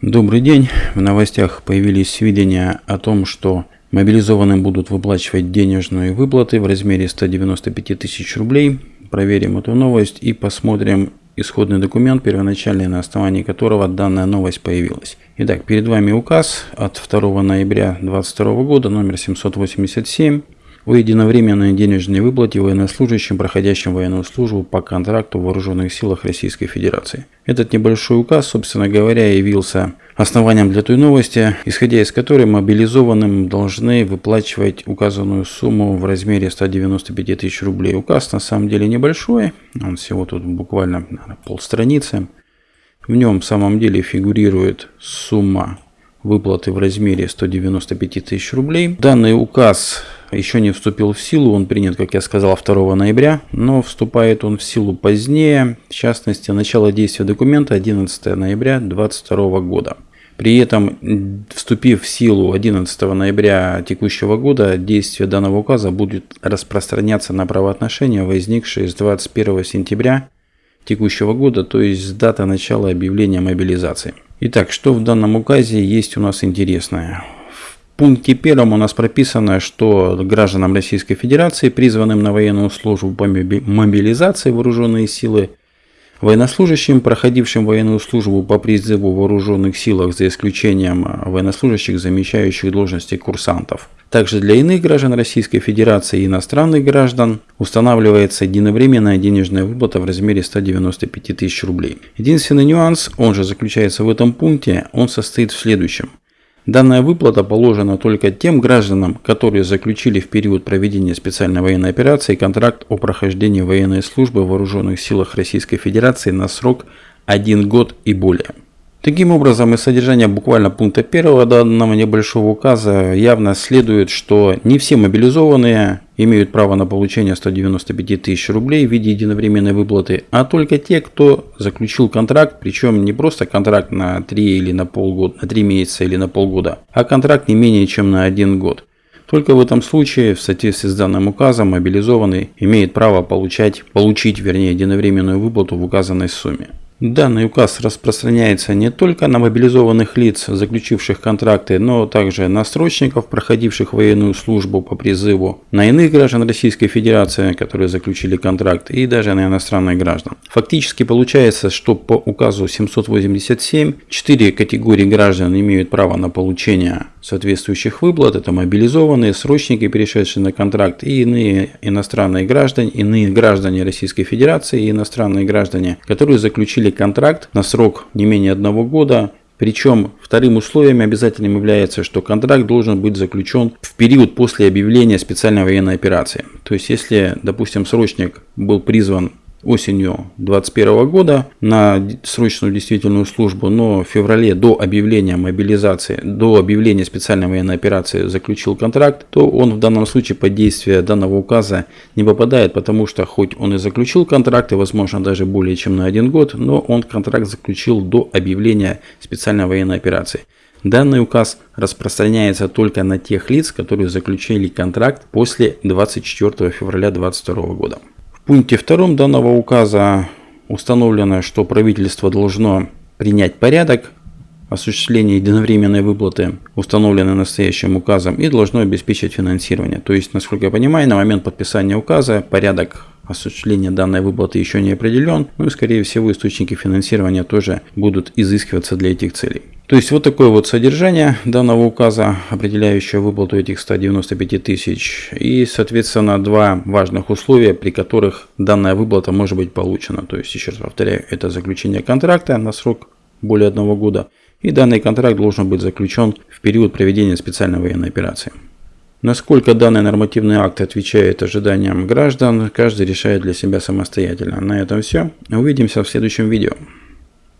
Добрый день. В новостях появились сведения о том, что мобилизованным будут выплачивать денежные выплаты в размере 195 тысяч рублей. Проверим эту новость и посмотрим исходный документ, первоначальный, на основании которого данная новость появилась. Итак, перед вами указ от 2 ноября 2022 года, номер 787 о единовременной денежной выплате военнослужащим, проходящим военную службу по контракту в Вооруженных силах Российской Федерации. Этот небольшой указ, собственно говоря, явился основанием для той новости, исходя из которой мобилизованным должны выплачивать указанную сумму в размере 195 тысяч рублей. Указ на самом деле небольшой, он всего тут буквально наверное, полстраницы. В нем в самом деле фигурирует сумма выплаты в размере 195 тысяч рублей. Данный указ еще не вступил в силу, он принят, как я сказал, 2 ноября, но вступает он в силу позднее, в частности, начало действия документа 11 ноября 2022 года. При этом, вступив в силу 11 ноября текущего года, действие данного указа будет распространяться на правоотношения, возникшие с 21 сентября текущего года, то есть с даты начала объявления мобилизации. Итак, что в данном указе есть у нас интересное? Пункте первом у нас прописано, что гражданам Российской Федерации, призванным на военную службу по мобилизации вооруженные силы, военнослужащим, проходившим военную службу по призыву в вооруженных силах, за исключением военнослужащих, замещающих должности курсантов, также для иных граждан Российской Федерации и иностранных граждан устанавливается единовременная денежная выплата в размере 195 тысяч рублей. Единственный нюанс, он же заключается в этом пункте, он состоит в следующем. Данная выплата положена только тем гражданам, которые заключили в период проведения специальной военной операции контракт о прохождении военной службы в Вооруженных силах Российской Федерации на срок 1 год и более. Таким образом, из содержания буквально пункта первого данного небольшого указа явно следует, что не все мобилизованные имеют право на получение 195 тысяч рублей в виде единовременной выплаты, а только те, кто заключил контракт, причем не просто контракт на 3 или на полгода, на 3 месяца или на полгода, а контракт не менее чем на 1 год. Только в этом случае, в соответствии с данным указом, мобилизованный имеет право получать, получить вернее, единовременную выплату в указанной сумме. Данный указ распространяется не только на мобилизованных лиц, заключивших контракты, но также на срочников, проходивших военную службу по призыву, на иных граждан Российской Федерации, которые заключили контракт, и даже на иностранных граждан. Фактически получается, что по указу 787 четыре категории граждан имеют право на получение соответствующих выплат. Это мобилизованные, срочники, перешедшие на контракт, и иные иностранные граждане, иные граждане Российской Федерации и иностранные граждане, которые заключили заключили контракт на срок не менее одного года, причем вторым условием обязательным является, что контракт должен быть заключен в период после объявления специальной военной операции. То есть, если, допустим, срочник был призван осенью 2021 года на срочную действительную службу, но в феврале до объявления мобилизации, до объявления специальной военной операции заключил контракт, то он в данном случае под действие данного указа не попадает, потому что хоть он и заключил контракт, и возможно даже более чем на один год, но он контракт заключил до объявления специальной военной операции. Данный указ распространяется только на тех лиц, которые заключили контракт после 24 февраля 2022 года пункте втором данного указа установлено, что правительство должно принять порядок осуществления единовременной выплаты, установленной настоящим указом, и должно обеспечить финансирование. То есть, насколько я понимаю, на момент подписания указа порядок осуществления данной выплаты еще не определен, ну и скорее всего источники финансирования тоже будут изыскиваться для этих целей. То есть вот такое вот содержание данного указа, определяющее выплату этих 195 тысяч. И, соответственно, два важных условия, при которых данная выплата может быть получена. То есть, еще раз повторяю, это заключение контракта на срок более одного года. И данный контракт должен быть заключен в период проведения специальной военной операции. Насколько данный нормативный акт отвечает ожиданиям граждан, каждый решает для себя самостоятельно. На этом все. Увидимся в следующем видео.